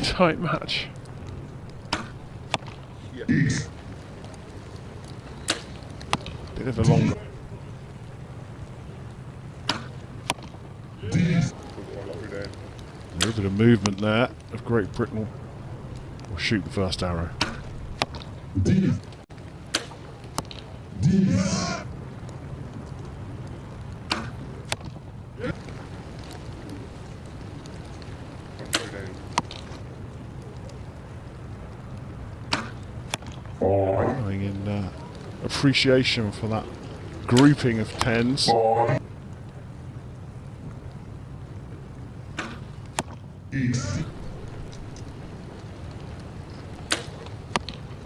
tight match. Bit of a long. A little bit of movement there of Great Britain will shoot the first arrow. D. D. Five. Showing in uh, appreciation for that grouping of tens. Five. East.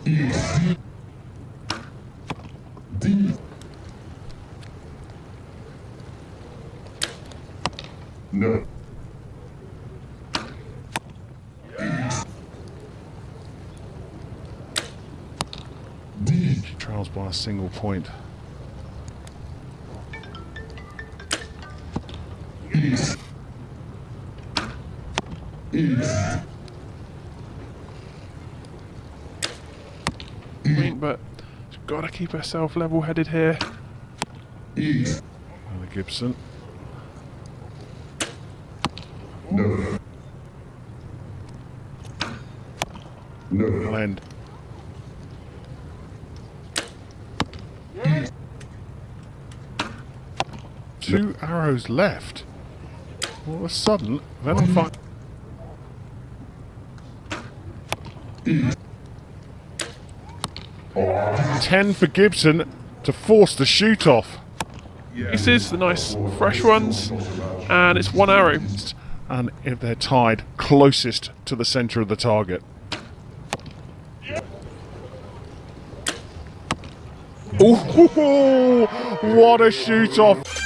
East. No. Trails by a single point. East. East. Point, but got to keep herself level-headed here. East. Another Gibson. No. No. Blend. Two arrows left. All of a sudden, then I find. Ten for Gibson to force the shoot off. Pieces, the nice fresh ones, and it's one arrow. And if they're tied, closest to the centre of the target. Ooh, what a shoot off!